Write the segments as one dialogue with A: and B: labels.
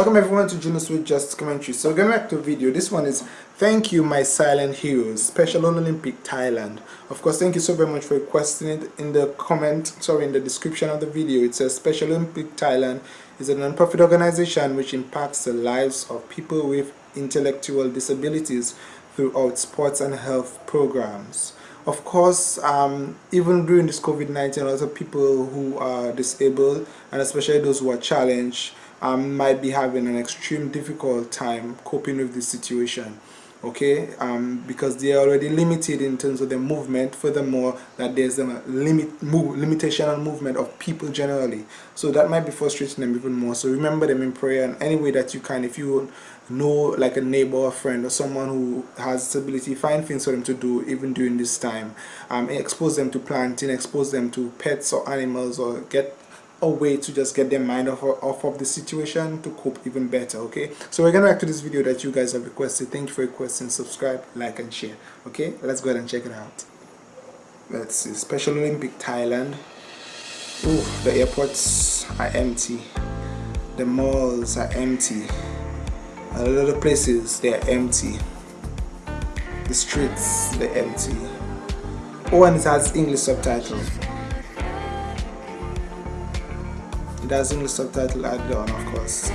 A: Welcome everyone to Junos with Just Commentary. So going back to video, this one is Thank You My Silent Heroes, Special on Olympic Thailand. Of course, thank you so very much for requesting it in the comment, sorry, in the description of the video. It says Special Olympic Thailand is a non-profit organization which impacts the lives of people with intellectual disabilities throughout sports and health programs. Of course, um, even during this COVID-19, a lot of people who are disabled and especially those who are challenged um, might be having an extreme difficult time coping with this situation okay? Um, because they are already limited in terms of their movement. Furthermore that there's a limit move, limitation on movement of people generally. So that might be frustrating them even more. So remember them in prayer and any way that you can. If you know like a neighbor or friend or someone who has disability find things for them to do even during this time. Um, expose them to planting expose them to pets or animals or get a way to just get their mind off, off of the situation to cope even better okay? So we're gonna back to this video that you guys have requested. Thank you for requesting subscribe like and share okay? Let's go ahead and check it out. Let's see. Special olympic thailand. Oh the airports are empty. The malls are empty. A lot of places they're empty. The streets they're empty. Oh and it has english subtitles does English subtitle added on of course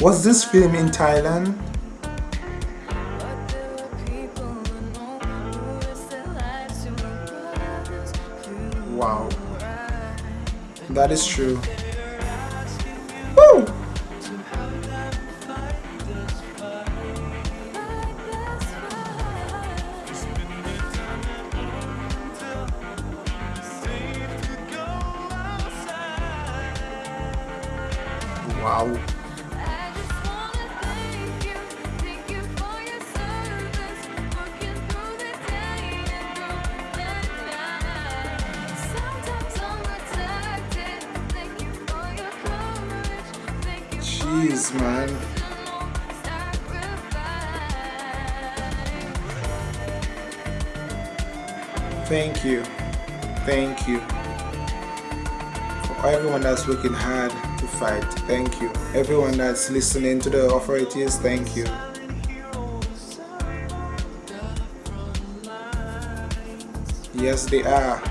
A: Was this film in Thailand? Wow. That is true. Wow. Jeez, man. Thank you. Thank you. For everyone that's working hard fight, thank you. Everyone that's listening to the authorities, thank you. Yes, they are.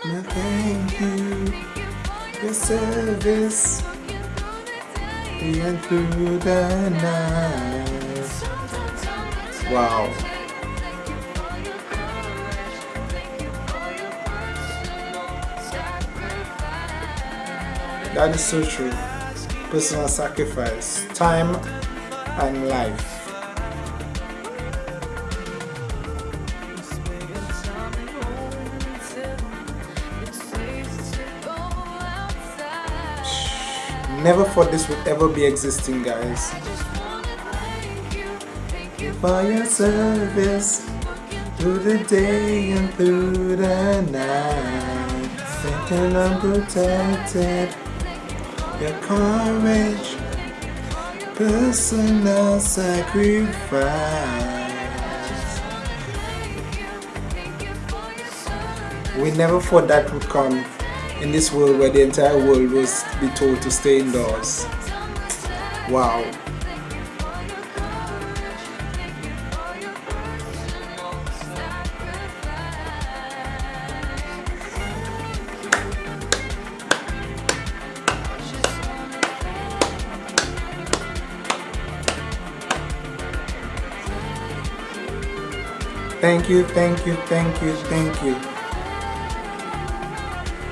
A: Thank you. Your service and through the night. Wow. That is so true. Personal sacrifice, time and life. Never thought this would ever be existing, guys. Thank you for your service through the day and through the night, thinking I'm protected. Your courage, personal sacrifice. We never thought that would come in this world where the entire world was be told to stay indoors. Wow. Thank you, thank you, thank you, thank you.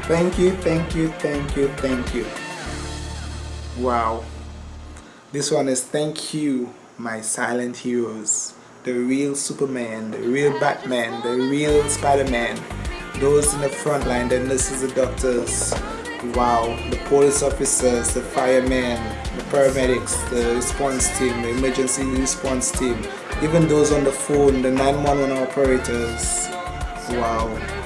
A: Thank you, thank you, thank you, thank you. Wow. This one is thank you, my silent heroes. The real Superman, the real Batman, the real Spider-Man. Those in the front line, the nurses, the doctors. Wow. The police officers, the firemen, the paramedics, the response team, the emergency response team. Even those on the phone, the 911 operators wow